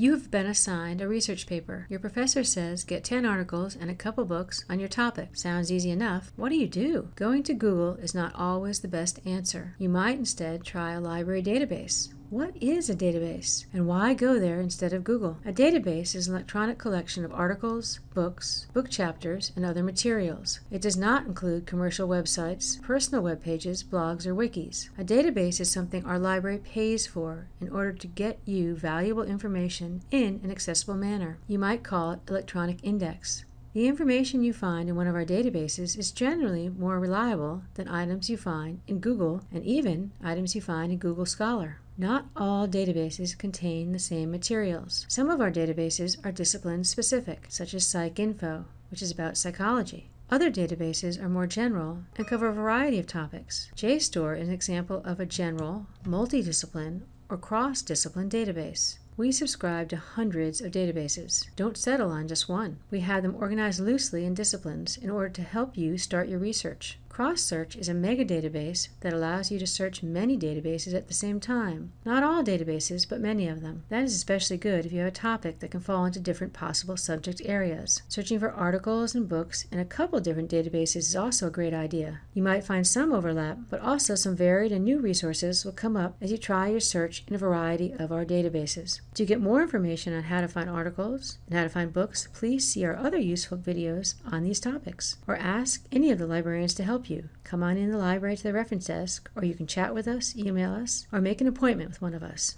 You've been assigned a research paper. Your professor says get 10 articles and a couple books on your topic. Sounds easy enough. What do you do? Going to Google is not always the best answer. You might instead try a library database. What is a database and why go there instead of Google? A database is an electronic collection of articles, books, book chapters, and other materials. It does not include commercial websites, personal web pages, blogs, or wikis. A database is something our library pays for in order to get you valuable information in an accessible manner. You might call it electronic index. The information you find in one of our databases is generally more reliable than items you find in Google and even items you find in Google Scholar. Not all databases contain the same materials. Some of our databases are discipline specific, such as PsycInfo, which is about psychology. Other databases are more general and cover a variety of topics. JSTOR is an example of a general, multidiscipline, or cross discipline database. We subscribe to hundreds of databases. Don't settle on just one. We have them organized loosely in disciplines in order to help you start your research. Cross Search is a mega database that allows you to search many databases at the same time. Not all databases, but many of them. That is especially good if you have a topic that can fall into different possible subject areas. Searching for articles and books in a couple different databases is also a great idea. You might find some overlap, but also some varied and new resources will come up as you try your search in a variety of our databases. To get more information on how to find articles and how to find books, please see our other useful videos on these topics, or ask any of the librarians to you. Come on in the library to the reference desk, or you can chat with us, email us, or make an appointment with one of us.